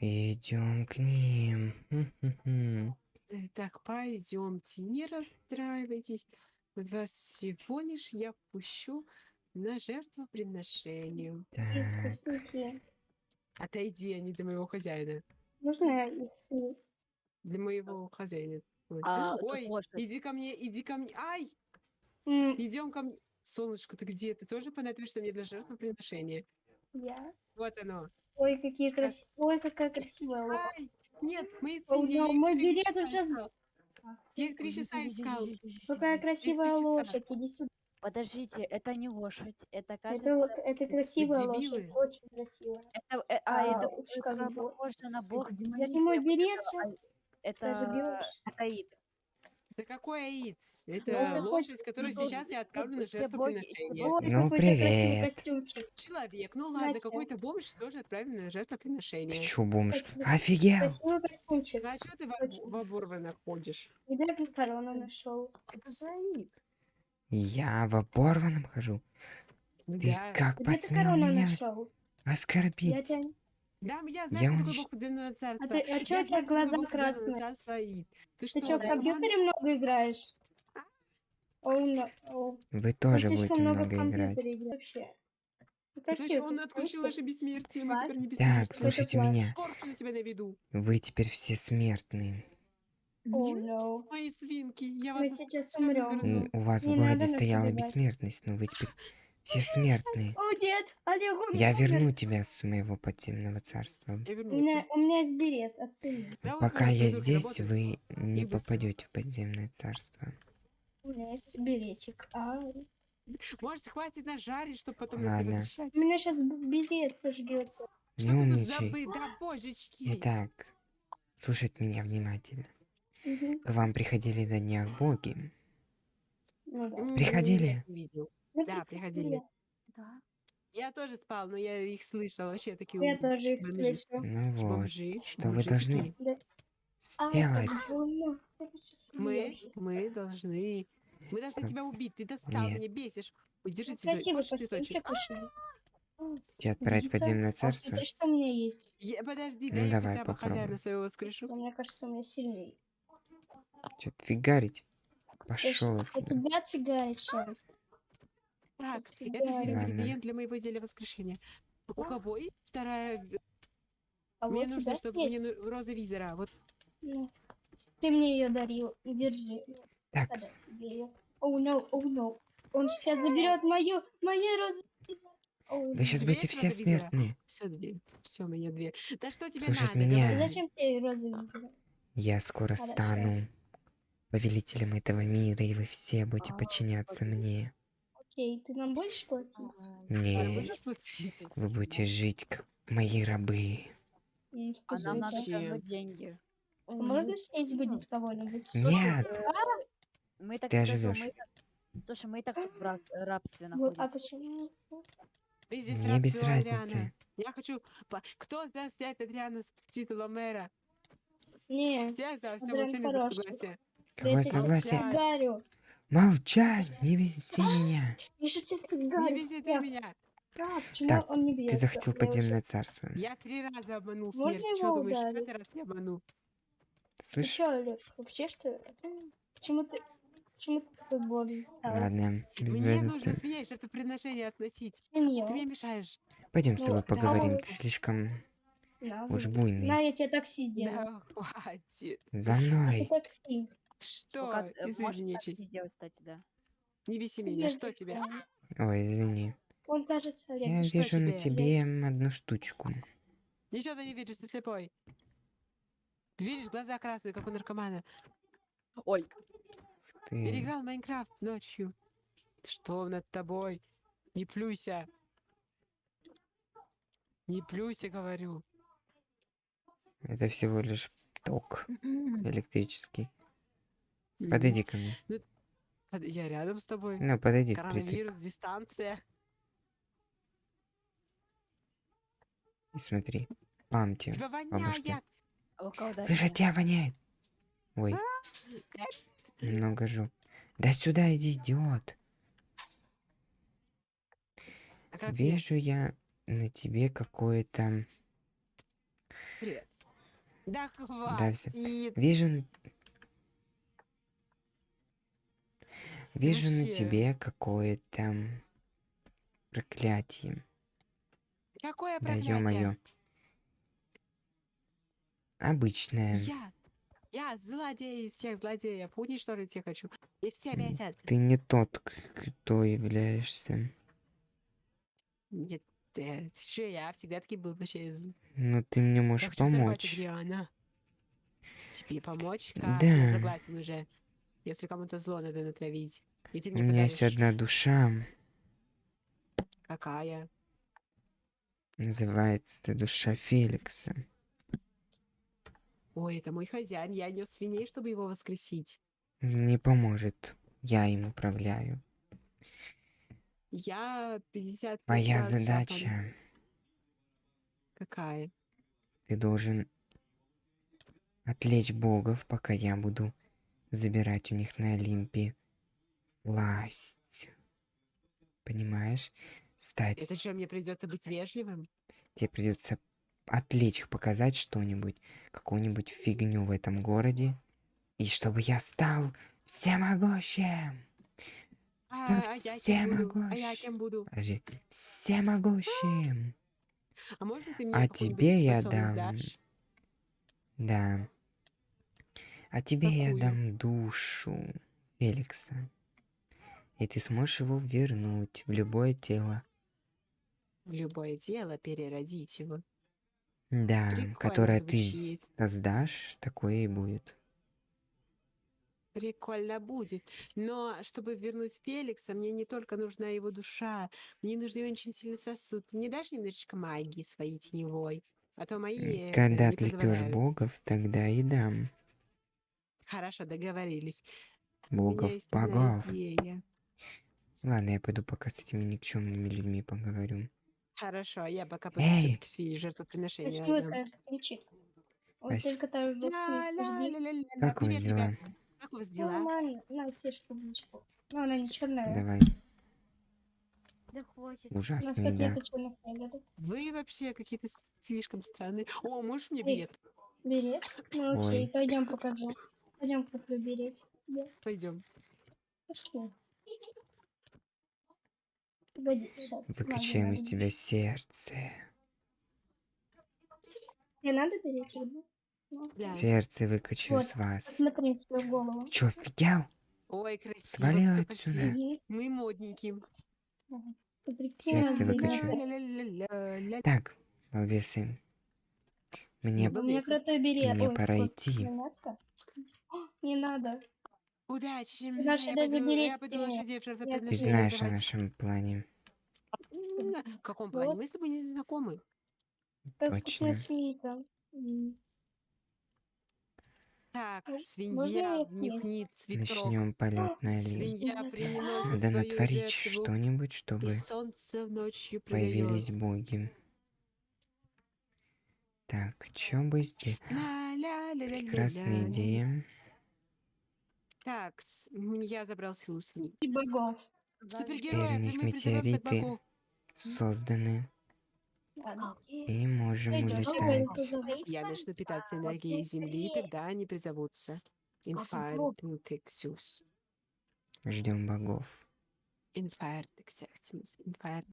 Идем к ним. Так, пойдемте, не расстраивайтесь. Вас всего лишь я пущу на жертвоприношение. Так. Отойди, они для моего хозяина. Можно их съесть? Для моего хозяина. Ой, А, тут Ой, иди ко мне, иди ко мне. Ай! М, Идем ко мне. Солнышко, ты где? Ты тоже понадобишься мне для жертвоприношения? Я. Вот оно. Ой, какие красивые. Ой, какая красивая лошадь. Ай! Нет, мои О, свиньи. я но их мой билет уже. Я три часа искал. Какая красивая лошадь. Иди сюда. Подождите, это не лошадь, это Это, кажется, ло- это красивая лошадь. Очень красивая. это, э, а, А, это очень похоже на бог Это я сказала, а, сейчас. Это Заживешь. Аид. Да какой аид? Ну, Это это лошадь, которую ну, сейчас я отправлю на жертвоприношение. Ой, Ну, привет. костюмчик. Человек, ну ладно, какой-то бомж тоже отправим на Ты жертвоприношение. чё, бомж? Офигел! Красивый костюмчик. Ну а что ты в, в оборванных ходишь? И даже корону нашел. Это же Аид. Я в оборванном хожу. Ну Ты да. как Где ты посмел меня нашел? Я оскорбить? тебя... Да, я Я знаю, кто такой унич- бог подземного царства. А, ты, а чё Я у тебя глаза красные? царства Аид. Ты Ты что, что, в компьютере много играешь? Оу, но- оу. Вы Он тоже будете много много играть. Вообще. Ну, он отключил наше бессмертие, мы теперь не Так, бессмертны. слушайте меня. Скорчу на тебя наведу. Вы теперь все смертные. что- no. Мои свинки, я Мы вас сейчас умрем. И у вас Не в городе стояла бессмертность, но вы теперь все смертные. О, дед, Олег, он Я умер. верну тебя с моего подземного царства. Я У меня, у меня есть билет, оцени. Пока я здесь, вы не попадете в подземное царство. У меня есть билетик. А, Может, хватит нас жарить, чтобы потом нас не Ладно. возвращать? у меня сейчас билет сожгется. Не умничай. Итак, слушать меня внимательно. Мгм. К вам приходили на днях боги. Ну да. Приходили? Я. Ну, Да, приходили. Да. Я тоже спал, но я их слышала. Вообще такие Я тоже их бомжи. слышу. Ну такие вот, бомжи, что вы бомжи должны такие. Да. А, сделать. Мы, мы должны... Мы должны тебя убить. Ты достал, Нет. меня бесишь. Ой, держи Ну, тебя. Хочешь цветочек? очень. Тебя отправить в подземное А царство? смотри, что у меня есть. Я- подожди, Ну, дай я давай, хотя бы хозяина своего воскрешу. Но Мне кажется, у меня сильнее. Что-то фигарить? Я Пошел Я тебя отфигарить сейчас. Так, это же ингредиент для моего зелья воскрешения. У кого есть вторая... А Мне вот нужно, чтобы есть. мне ну- роза визора. Вот Ну, Ты мне ее дарил. Держи. Так. Оу, no, оу, no. Он сейчас заберет мою, мою розу. Оу, вы сейчас будете все смертные. все дверь. Все, у меня дверь. Да что тебе Слушать надо? меня. Зачем тебе розу визора? Я скоро Хорошо. стану повелителем этого мира, и вы все будете А, подчиняться окей. мне. Окей, ты нам будешь платить? А Не, будешь платить? вы будете жить как мои рабы. М, А нам надо как бы деньги. А Можно съесть будет кого-нибудь? Нет, Мы так Ты слышим, оживёшь. мы так- Слушай, мы и так тут в раб- рабстве Вот, а находимся. почему? Ты здесь мне без разницы. Я хочу... Кто за снять Адриана с титула мэра? Не, Все за, все Адриан молчали за хороший. согласие. Молчать, не беси меня. Не вези ты меня. Почему Так, он не Ты захотел подземное царство. Я три раза обманул Можно смерть. Что его думаешь, в этот раз я обману? Ты Слышь? чё, Олег, вообще что ли? Почему ты... Почему ты такой бодрый стал? Ладно, без Мне нужно разницы. свиней жертвоприношение относить. Свинью. Ты мне мешаешь. Пойдем с Ну, тобой да. поговорим. Ты слишком уж буйный. На, я тебе такси сделаю. Да, хватит. За Это мной. такси. Что? Извини, сделать, кстати, да. Не беси меня. Что тебе? Ой, извини. Он кажется. Я что вижу на тебе? одну штучку. Ничего ты не видишь, ты слепой. Видишь, глаза красные, как у наркомана. Ой, Ты... Переиграл Майнкрафт ночью. Что над тобой? Не плюйся. Не плюйся, говорю. Это всего лишь ток электрический. Подойди ко мне. Под- Я рядом с тобой. Ну, подойди. Коронавирус, дистанция. И смотри. Памти. Тебя бабушки. воняет. а у кого дальше? Слышь, от тебя воняет. Ой. Немного жу. Да сюда иди, идиот. А? Вижу я на тебе какое-то Привет. Да хватит. Вижу... Вижу на тебе какое-то проклятие. Какое Да проклятие? ё-моё. Обычное. Я, я злодей из всех злодеев. Уничтожить всех хочу. И все бесят. Ты не тот, кто являешься. Нет, э, что я всегда таки был вообще из... Но ты мне Я можешь хочу взорвать помочь. Адриана. Тебе помочь? Как? Да. Я согласен уже. Если кому-то зло надо натравить. И ты У мне меня есть подаришь. одна душа. Какая? Называется это душа Феликса. Ой, это мой хозяин. Я нес свиней, чтобы его воскресить. Не поможет. Я им управляю. Я 50 Моя задача. Какая? Ты должен отвлечь богов, пока я буду забирать у них на Олимпе власть. Понимаешь? Стать. Это что, мне придется быть вежливым? Тебе придется отвлечь их, показать что-нибудь, какую-нибудь фигню в этом городе. И чтобы я стал всемогущим. А, а я все кем буду? А я кем. Всемогущим. А А тебе я дам дашь? Да. А тебе я Какую? дам душу Феликса. И ты сможешь его вернуть в любое тело. В любое дело переродить его. Да, Прикольно которое ты звучит. создашь, такое и будет. Прикольно будет. Но чтобы вернуть Феликса, мне не только нужна его душа, мне нужен очень сильный сосуд. Ты мне дашь немножечко магии своей теневой? А то мои э, Когда отвлекешь богов, тогда и дам. Хорошо, договорились. Богов, есть богов. идея. Ладно, я пойду пока с этими никчемными людьми поговорю. Хорошо, а я пока пойду Эй! все-таки свои жертвоприношения Спасибо, отдам. твоя встреча. Вот Спас- только там Ля-ля-ля-ля-ля. Как у вас дела? ребята. Как у вас дела? Нормально. На, съешь клубничку. Ну, она не черная. Давай. Да хватит. У нас Ужасная тут еда. нету черных ягодок. Вы вообще какие-то слишком странные. О, можешь мне Эй. билет? Берет. Ну окей, Ой. пойдем покажу. Пойдем куплю берет. Да, Пойдем. пошли. Погоди, сейчас. Выкачаем из тебя сердце. Не надо береть его? Ну, Да. Сердце выкачу Вот, из вас. Посмотри свою голову. Чё, офигел? Ой, красиво. Свали всё, отсюда. Мы прикинь, Сердце выкачу. Так, балбесы. Мне Балбесы. Мне пора идти. мяско. Не надо. Удачи. Знаешь, я, даже пойду, я пойду лошадей в ты знаешь о нашем плане. В каком плане? Мы с тобой не знакомы. Как Точно. М. Так, свинья я внюхнет цветок. Начнем полет на. Свинья Свинья. приносит Надо натворить что-нибудь, чтобы появились боги. Так, чё бы сделать? Ля-ля-ля-ля-ля-ля. Прекрасная идея. Так, с- я забрал силу свиньи. И богов. Супергерои, у них метеориты. Созданы. И можем улетать. Я начну питаться энергией Земли, и тогда они призовутся. Infarct Texas. Ждем богов. Texas. Infarct